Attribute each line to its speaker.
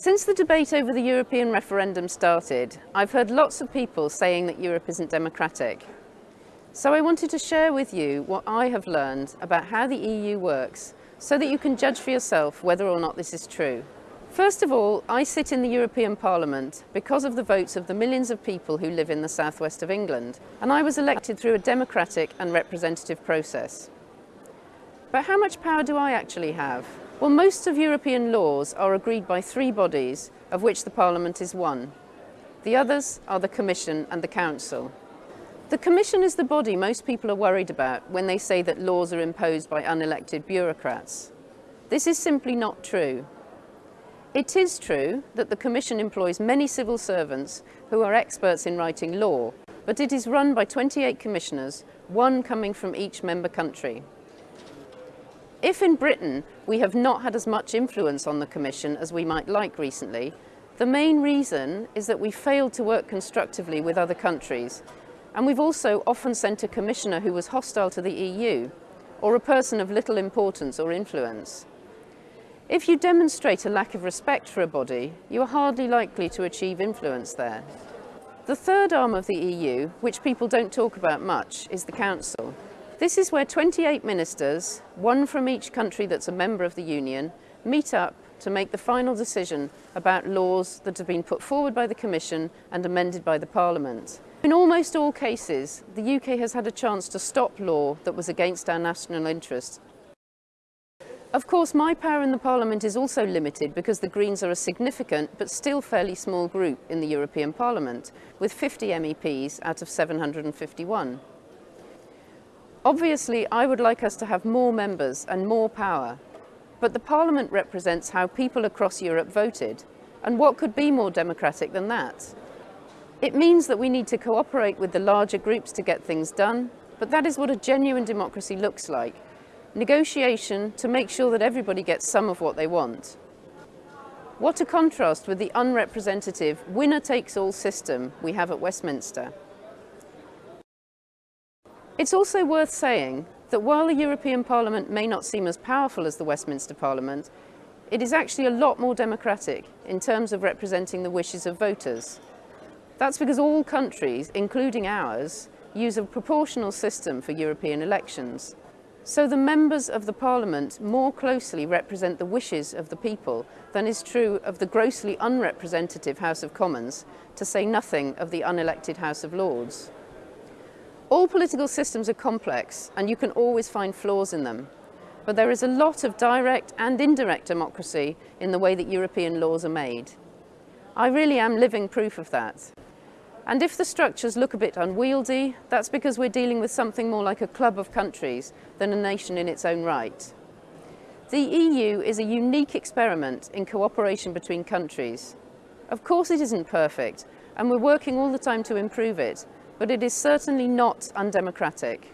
Speaker 1: Since the debate over the European referendum started, I've heard lots of people saying that Europe isn't democratic. So I wanted to share with you what I have learned about how the EU works so that you can judge for yourself whether or not this is true. First of all, I sit in the European Parliament because of the votes of the millions of people who live in the southwest of England, and I was elected through a democratic and representative process. But how much power do I actually have? Well, most of European laws are agreed by three bodies, of which the Parliament is one. The others are the Commission and the Council. The Commission is the body most people are worried about when they say that laws are imposed by unelected bureaucrats. This is simply not true. It is true that the Commission employs many civil servants who are experts in writing law, but it is run by 28 commissioners, one coming from each member country. If in Britain we have not had as much influence on the Commission as we might like recently, the main reason is that we failed to work constructively with other countries and we've also often sent a commissioner who was hostile to the EU or a person of little importance or influence. If you demonstrate a lack of respect for a body, you are hardly likely to achieve influence there. The third arm of the EU, which people don't talk about much, is the Council. This is where 28 ministers, one from each country that's a member of the Union, meet up to make the final decision about laws that have been put forward by the Commission and amended by the Parliament. In almost all cases, the UK has had a chance to stop law that was against our national interest. Of course, my power in the Parliament is also limited because the Greens are a significant but still fairly small group in the European Parliament, with 50 MEPs out of 751. Obviously, I would like us to have more members and more power, but the Parliament represents how people across Europe voted, and what could be more democratic than that? It means that we need to cooperate with the larger groups to get things done, but that is what a genuine democracy looks like. Negotiation to make sure that everybody gets some of what they want. What a contrast with the unrepresentative winner-takes-all system we have at Westminster. It's also worth saying that while the European Parliament may not seem as powerful as the Westminster Parliament, it is actually a lot more democratic in terms of representing the wishes of voters. That's because all countries, including ours, use a proportional system for European elections. So the members of the Parliament more closely represent the wishes of the people than is true of the grossly unrepresentative House of Commons, to say nothing of the unelected House of Lords. All political systems are complex and you can always find flaws in them. But there is a lot of direct and indirect democracy in the way that European laws are made. I really am living proof of that. And if the structures look a bit unwieldy, that's because we're dealing with something more like a club of countries than a nation in its own right. The EU is a unique experiment in cooperation between countries. Of course it isn't perfect, and we're working all the time to improve it, but it is certainly not undemocratic.